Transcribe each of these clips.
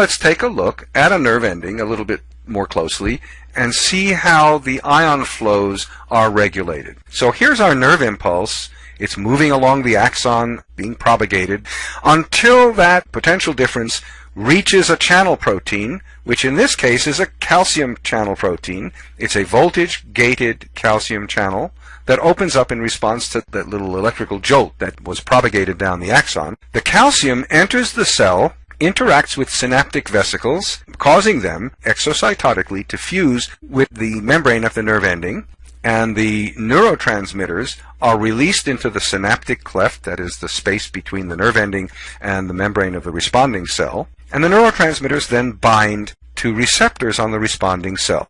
let's take a look at a nerve ending a little bit more closely and see how the ion flows are regulated. So here's our nerve impulse. It's moving along the axon, being propagated, until that potential difference reaches a channel protein, which in this case is a calcium channel protein. It's a voltage-gated calcium channel that opens up in response to that little electrical jolt that was propagated down the axon. The calcium enters the cell, interacts with synaptic vesicles, causing them exocytotically to fuse with the membrane of the nerve ending, and the neurotransmitters are released into the synaptic cleft, that is the space between the nerve ending and the membrane of the responding cell, and the neurotransmitters then bind to receptors on the responding cell.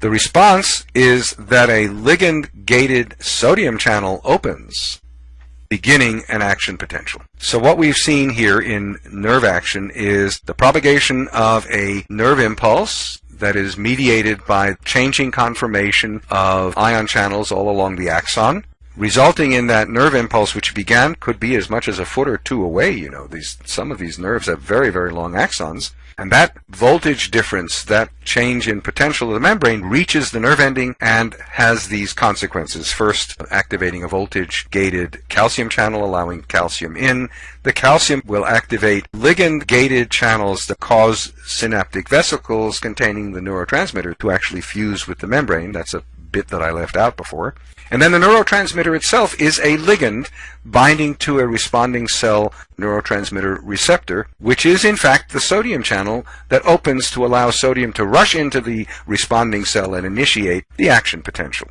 The response is that a ligand-gated sodium channel opens, beginning an action potential. So what we've seen here in nerve action is the propagation of a nerve impulse that is mediated by changing conformation of ion channels all along the axon, resulting in that nerve impulse which began could be as much as a foot or two away you know. These some of these nerves have very very long axons. And that voltage difference that change in potential of the membrane reaches the nerve ending and has these consequences. First activating a voltage gated calcium channel allowing calcium in. The calcium will activate ligand gated channels that cause synaptic vesicles containing the neurotransmitter to actually fuse with the membrane. That's a bit that I left out before. And then the neurotransmitter itself is a ligand binding to a responding cell neurotransmitter receptor, which is in fact the sodium channel that opens to allow sodium to rush into the responding cell and initiate the action potential.